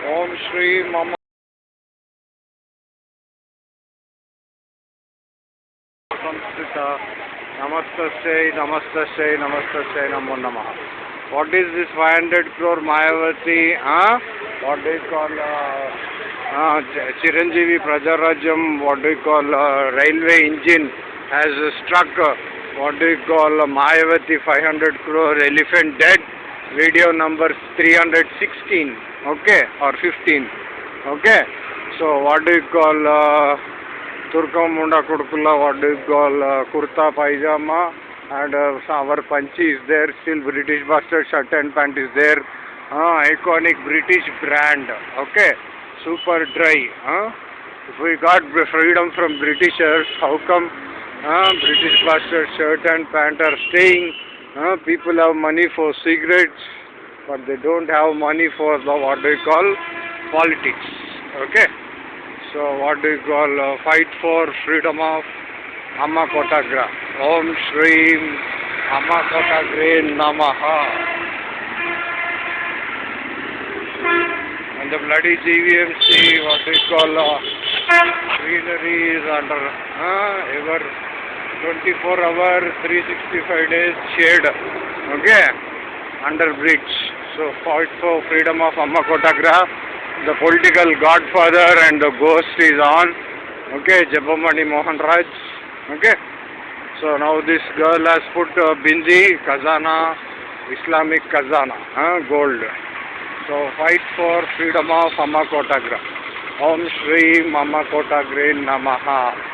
ओम श्री मम संस्कृत। नमस्त नमस्त नमस्त नमो नम। What is this five hundred crore Mayawati हाँ what do call Chiranjeevi Prajarajyam what do call railway engine has struck what do call Mayawati five hundred crore elephant dead Video number 316. Okay, or 15. Okay. So what do you call? Uh, Turkamunda Kudukula, what do you call uh, Kurta Pajama and uh, our Panchi is there, still British bastard shirt and pant is there, uh, iconic British brand, okay, super dry, huh? if we got freedom from Britishers, how come uh, British bastard shirt and pant are staying, people have money for cigarettes, but they don't have money for the, what do you call, politics, okay. So what do you call uh, fight for freedom of Amma Kotagra. Om Shri Amma Kotagre Namaha. And the bloody GVMC, what you call uh, greenery is under uh, ever 24 hour, 365 days shade. Okay, under bridge. So fight for freedom of Amma Kotagra the political godfather and the ghost is on. Okay, Jabamani Mohan Raj. Okay. So now this girl has put uh, Bindi, Kazana, Islamic Kazana, huh, gold. So fight for freedom of Amma Kotagra. Om Shri Mama Kotagre Namaha.